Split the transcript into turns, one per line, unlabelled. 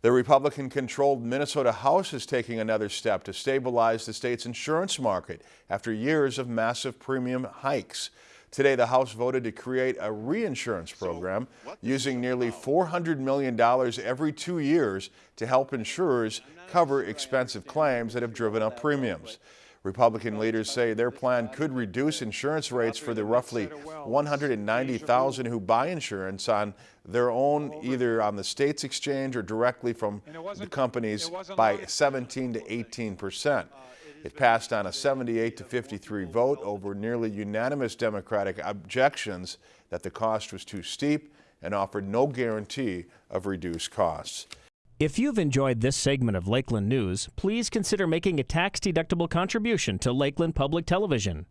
The Republican-controlled Minnesota House is taking another step to stabilize the state's insurance market after years of massive premium hikes. Today, the House voted to create a reinsurance program using nearly $400 million every two years to help insurers cover expensive claims that have driven up premiums. Republican leaders say their plan could reduce insurance rates for the roughly 190,000 who buy insurance on their own, either on the state's exchange or directly from the companies by 17 to 18 percent. It passed on a 78 to 53 vote over nearly unanimous Democratic objections that the cost was too steep and offered no guarantee of reduced costs.
If you've enjoyed this segment of Lakeland News, please consider making a tax-deductible contribution to Lakeland Public Television.